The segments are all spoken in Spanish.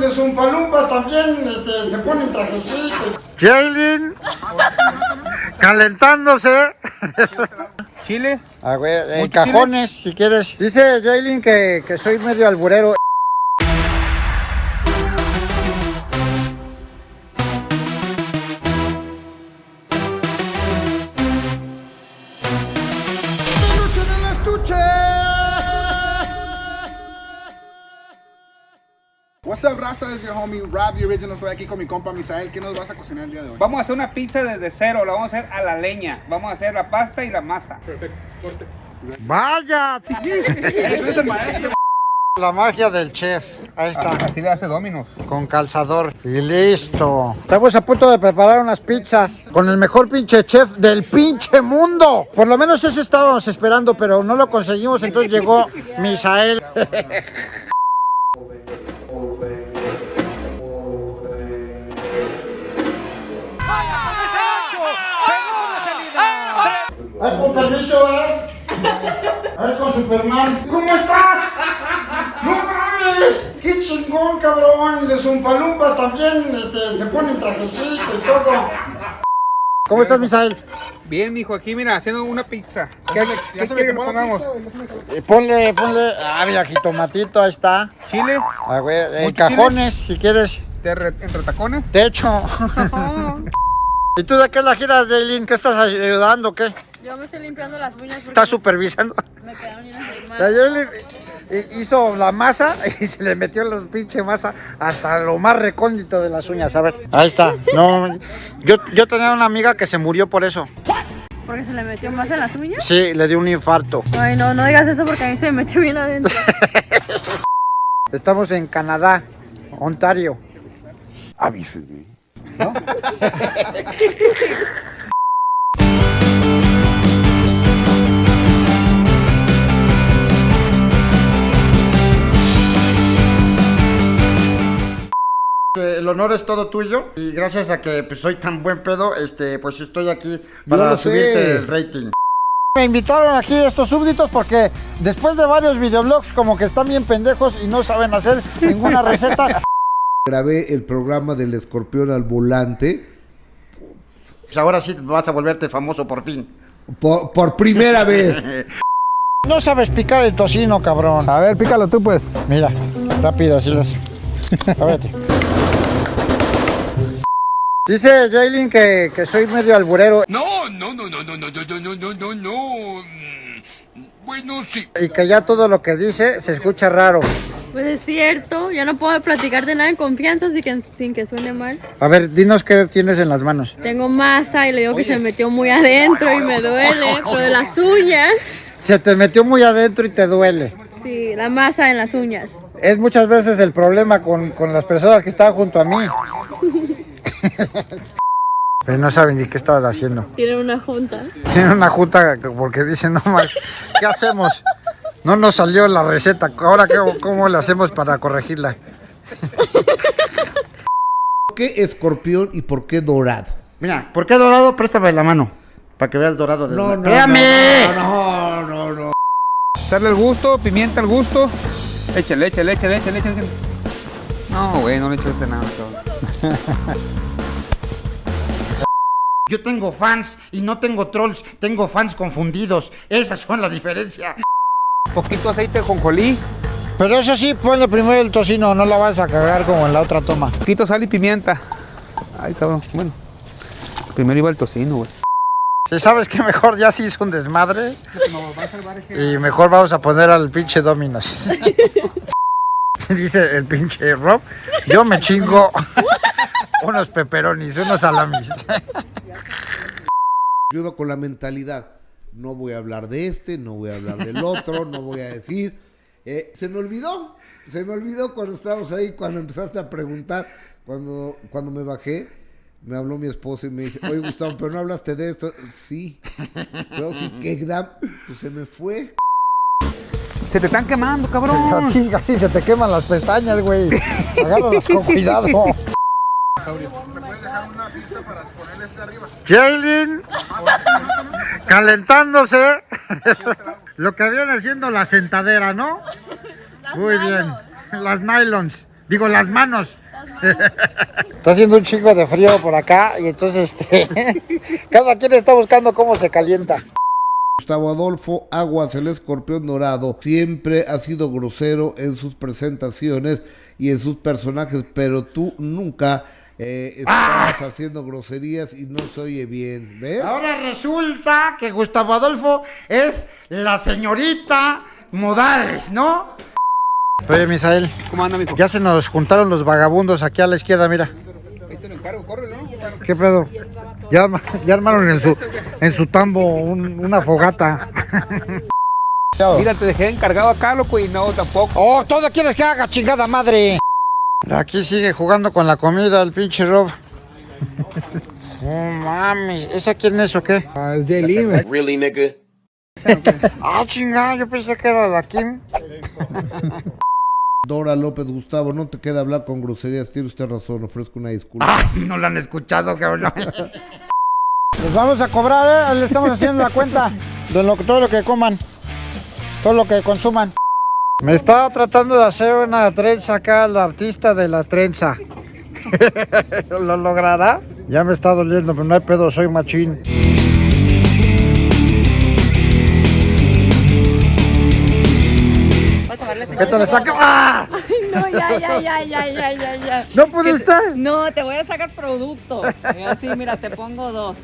Los umpalumpas también este, se ponen trajecito. Jaylin, calentándose. Chile. Ah, güey, en ¿Mucho cajones, si quieres. Dice Jaylin que, que soy medio alburero. What's up, raza? Es your homie Rob, the original. Estoy aquí con mi compa Misael. ¿Qué nos vas a cocinar el día de hoy? Vamos a hacer una pizza desde cero, la vamos a hacer a la leña. Vamos a hacer la pasta y la masa. ¡Vaya! Eres el maestro. La magia del chef. Ahí está. Así le hace Dominos. Con calzador. Y listo. Estamos a punto de preparar unas pizzas con el mejor pinche chef del pinche mundo. Por lo menos eso estábamos esperando, pero no lo conseguimos. Entonces llegó Misael. Ay, con permiso, eh. Ay, con Superman. ¿Cómo estás? ¡No mames! ¡Qué chingón, cabrón! Los umpalumpas también este, se ponen trajecito y todo. ¿Cómo estás, Misael? Bien, mijo, aquí mira, haciendo una pizza. ¿Qué, qué quiere que pongamos? Eh, Ponle, ponle. Ah, mira, jitomatito, ahí está. Chile, Ah, güey, en ¿Mucho cajones, si quieres. de re- entre tacones. Techo. ¿Y tú de qué la giras, Jaylin? ¿Qué estás ayudando? ¿Qué? Yo me estoy limpiando las uñas ¿Estás supervisando? me quedaron llenas hizo la masa y se le metió la pinche masa hasta lo más recóndito de las uñas. A ver, ahí está. No, yo, yo tenía una amiga que se murió por eso. Porque se le metió más en las uñas. Sí, le dio un infarto. Ay, no, no digas eso porque a mí se me metió bien adentro. Estamos en Canadá, Ontario. Eh, El honor es todo tuyo y gracias a que pues, soy tan buen pedo, este, pues estoy aquí para lo sé. subirte el rating. Me invitaron aquí estos súbditos porque después de varios videoblogs como que están bien pendejos y no saben hacer ninguna receta, grabé el programa del escorpión al volante pues ahora sí vas a volverte famoso por fin. por, por primera vez. No sabes picar el tocino, cabrón. A ver, pícalo tú, pues. Mira, rápido, así los. A ver. Dice Jaylin que, que soy medio alburero No, no, no, no, no, no, no, no, no, no, no. Mm, Bueno, sí. y que ya todo lo que dice se escucha raro. Pues es cierto, yo no puedo platicar de nada en confianza así que, sin que suene mal. A ver, dinos qué tienes en las manos. Tengo masa y le digo que se metió muy adentro y me duele. Pero de las uñas, Se te metió muy adentro y te duele. sí, la masa en las uñas. Es muchas veces el problema con, con las personas que están junto a mí. Pues no saben ni qué estaban haciendo. Tienen una junta. Tienen una junta porque dicen, no mal, ¿qué hacemos? No nos salió la receta, ahora qué, cómo le hacemos para corregirla. ¿Por qué escorpión y por qué dorado? Mira, ¿por qué dorado? Préstame la mano. Para que veas dorado de No, no, ¡Espérame! no, no, no, no. Echarle el gusto, pimienta al gusto. Échale, échale, échale, échale, échale. No, güey, no le echaste nada, cabrón. Yo tengo fans y no tengo trolls, tengo fans confundidos. Esas son la diferencia. Poquito aceite con jolí, Pero eso sí, ponle primero el tocino, no la vas a cagar como en la otra toma. poquito sal y pimienta. Ay, cabrón, bueno. Primero iba el tocino, güey. Si sabes que mejor ya se hizo un desmadre. Y mejor vamos a poner al pinche Dominos. Dice el pinche Rob, yo me chingo unos peperonis, unos salamis. Yo iba con la mentalidad, no voy a hablar de este, no voy a hablar del otro, no voy a decir. Eh, se me olvidó, se me olvidó cuando estábamos ahí, cuando empezaste a preguntar, cuando, cuando me bajé, me habló mi esposo y me dice, oye Gustavo, pero no hablaste de esto. Sí, pero sí que pues se me fue. Se te están quemando, A cabrón. ti casi se te queman las pestañas, güey. Agárralas con cuidado. Jaylin calentándose. Lo que viene siendo la sentadera, ¿no? Muy bien. Las nylons. Digo, las manos. Está haciendo un chingo de frío por acá y entonces este, cada quien está buscando cómo se calienta. Gustavo Adolfo Aguas, el escorpión dorado, siempre ha sido grosero en sus presentaciones y en sus personajes, pero tú nunca eh, estás haciendo groserías y no se oye bien, ¿ves? Ahora resulta que Gustavo Adolfo es la señorita Modales, ¿no? Oye, Misael, ¿Cómo anda, mijo? ya se nos juntaron los vagabundos aquí a la izquierda, mira. Ahí te lo encargo, corre, ¿no? ¿Qué pedo? Ya, arma- ya armaron en su, en su tambo un- una fogata. Mira, te dejé encargado acá, loco, y no, tampoco. ¡Oh, todo quieres que haga, chingada madre! Aquí sigue jugando con la comida el pinche Rob. Oh, mames, ¿esa quién es o qué? Ah, es Jaylin. Really, nigga? Ah, chingada, yo pensé que era la Kim. Dora López Gustavo, no te queda hablar con groserías, tiene usted razón, ofrezco una disculpa. no la han escuchado, cabrón. Les vamos a cobrar, ¿eh? Le estamos haciendo la cuenta de lo, todo lo que coman, todo lo que consuman. Me está tratando de hacer una trenza acá el artista de la trenza. ¿Lo logrará? Ya me está doliendo, pero no hay pedo, soy machín. ¿Qué tal está? ¡Ah! No, ya, ya, ya, ya, ya, ya, ya. ¿No pudiste? No, te voy a sacar producto. Así, mira, te pongo dos.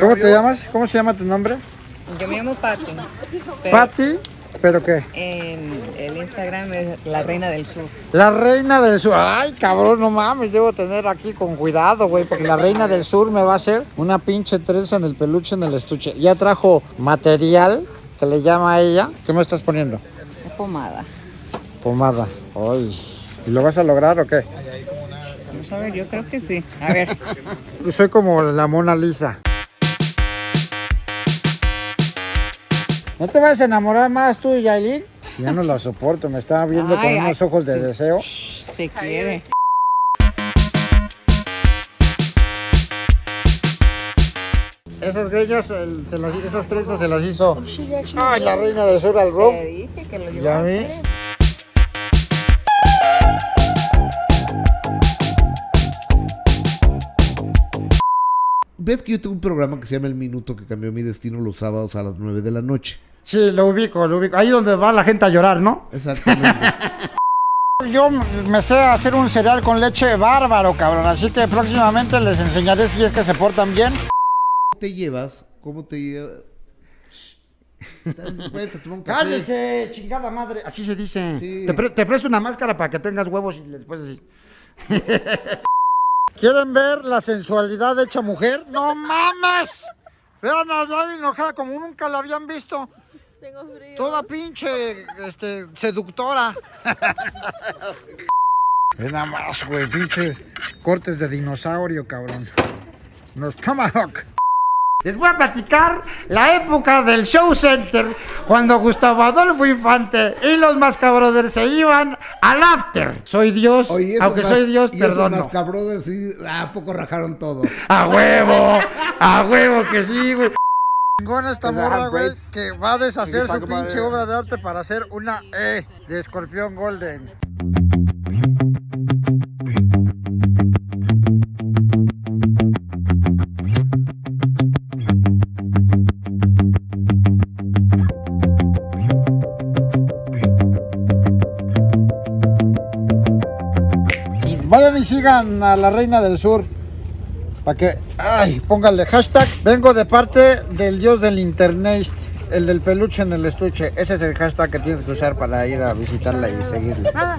¿Cómo te llamas? ¿Cómo se llama tu nombre? Yo me llamo Patti. pero Patti, ¿pero qué? En el Instagram es la reina del sur. La reina del sur. Ay, cabrón, no mames, debo tener aquí con cuidado, güey, porque la reina del sur me va a hacer una pinche trenza en el peluche, en el estuche. Ya trajo material que le llama a ella. ¿Qué me estás poniendo? Pomada. Pomada. Ay. ¿Y lo vas a lograr o qué? Vamos a ver, yo creo que sí. A ver. Soy como la Mona Lisa. ¿No te vas a enamorar más tú, Yailin? Ya no la soporto, me estaba viendo Ay, con unos ojos de deseo. Te quiere. Esas greñas, el- se las- esas trenzas se las hizo. Ay, la reina del sur al Rob. Te dije que lo Ya vi. ¿Ves que yo tengo un programa que se llama El Minuto que cambió mi destino los sábados a las 9 de la noche? Sí, lo ubico, lo ubico. Ahí donde va la gente a llorar, ¿no? Exactamente. Yo me sé hacer un cereal con leche bárbaro, cabrón. Así que próximamente les enseñaré si es que se portan bien. ¿Cómo te llevas? ¿Cómo te llevas? ¡Cállese, chingada madre! Así se dice. Sí. Te, pre- te presto una máscara para que tengas huevos y después así. ¿Quieren ver la sensualidad de hecha mujer? ¡No mames! Vean a Yadi enojada como nunca la habían visto. Tengo frío. Toda pinche este, seductora. Ve nada más, güey, pinche cortes de dinosaurio, cabrón. Nos tomahawk. Les voy a platicar la época del show center cuando Gustavo Adolfo Infante y los Mascabrothers se iban al after. Soy Dios, Oye, aunque soy Dios, y esos perdón. Mascabrothers sí, ¿a poco rajaron todo? A huevo, a huevo que sí, güey. Chingón esta morra, güey, que va a deshacer su pinche obra de arte para hacer una E de escorpión golden. sigan a la Reina del Sur. Para que, ay, pónganle hashtag. Vengo de parte del dios del internet, el del peluche en el estuche. Ese es el hashtag que tienes que usar para ir a visitarla y seguirla. Ah.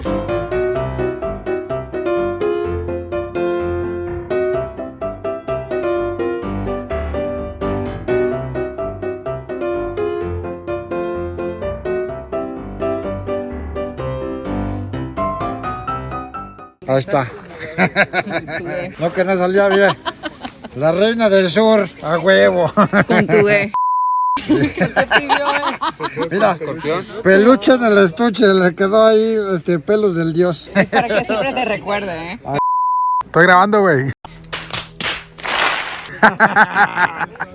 Ahí está. No que no salía bien. La reina del sur, a huevo. Con tu E. Mira, peluche en el estuche, le quedó ahí este, pelos del dios. Para que siempre te recuerde, ¿eh? Estoy grabando, güey.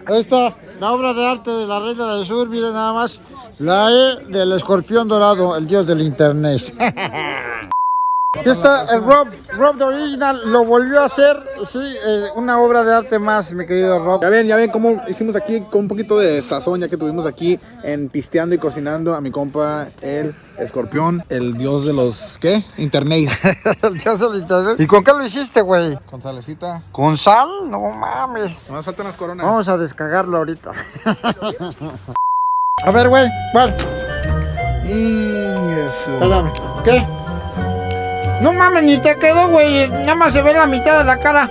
Ahí está, la obra de arte de la reina del sur, miren nada más. La E del escorpión dorado, el dios del internet. Aquí está el Rob, Rob the Original, lo volvió a hacer, sí, eh, una obra de arte más, mi querido Rob. Ya ven, ya ven cómo hicimos aquí con un poquito de sazón, ya que tuvimos aquí en pisteando y cocinando a mi compa el escorpión, el dios de los, ¿qué? Internet. el dios del internet. ¿Y con qué lo hiciste, güey? Con salecita. ¿Con sal? No mames. Nos faltan las coronas. Vamos a descargarlo ahorita. a ver, güey, ¿cuál? Espérame, ¿qué? No mames, ni te quedó, güey. Nada más se ve la mitad de la cara.